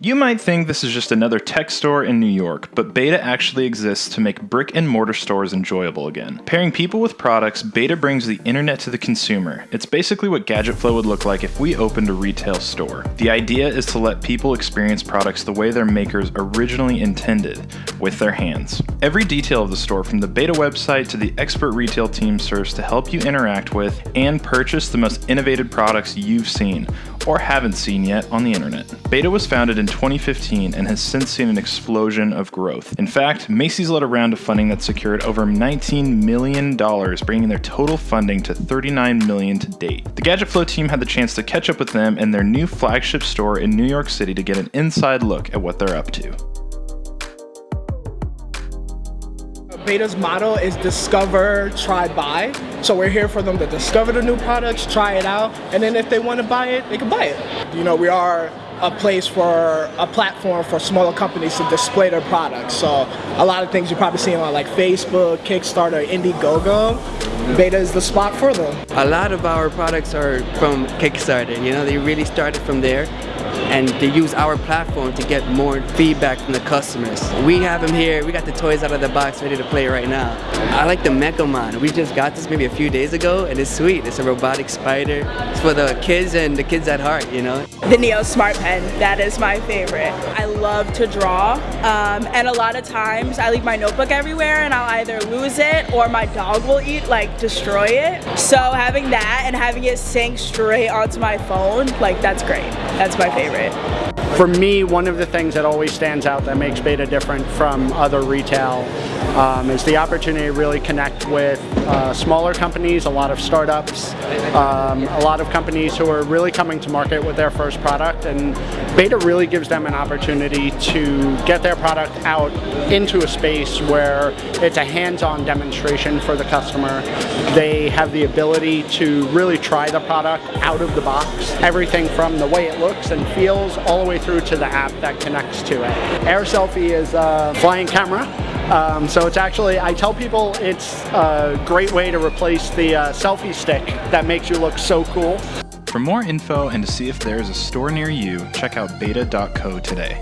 You might think this is just another tech store in New York, but Beta actually exists to make brick and mortar stores enjoyable again. Pairing people with products, Beta brings the internet to the consumer. It's basically what GadgetFlow would look like if we opened a retail store. The idea is to let people experience products the way their makers originally intended, with their hands. Every detail of the store, from the Beta website to the expert retail team, serves to help you interact with and purchase the most innovative products you've seen or haven't seen yet on the internet. Beta was founded in 2015 and has since seen an explosion of growth. In fact, Macy's led a round of funding that secured over $19 million, bringing their total funding to 39 million to date. The GadgetFlow team had the chance to catch up with them in their new flagship store in New York City to get an inside look at what they're up to. Beta's motto is discover, try, buy. So we're here for them to discover the new products, try it out, and then if they want to buy it, they can buy it. You know, we are a place for a platform for smaller companies to display their products. So a lot of things you're probably seeing on like Facebook, Kickstarter, Indiegogo. Beta is the spot for them. A lot of our products are from Kickstarter, you know, they really started from there and they use our platform to get more feedback from the customers. We have them here, we got the toys out of the box ready to play right now. I like the MekaMon. We just got this maybe a few days ago and it's sweet. It's a robotic spider. It's for the kids and the kids at heart, you know. The Neo Smart Pen, that is my favorite. I love to draw um, and a lot of times I leave my notebook everywhere and I'll either lose it or my dog will eat, like destroy it. So having that and having it sync straight onto my phone, like that's great. That's my favorite. it. For me, one of the things that always stands out that makes Beta different from other retail um, is the opportunity to really connect with uh, smaller companies, a lot of startups, um, a lot of companies who are really coming to market with their first product and Beta really gives them an opportunity to get their product out into a space where it's a hands-on demonstration for the customer. They have the ability to really try the product out of the box, everything from the way it looks and feels all the way through to the app that connects to it. Air Selfie is a flying camera um, so it's actually, I tell people it's a great way to replace the uh, selfie stick that makes you look so cool. For more info and to see if there's a store near you, check out beta.co today.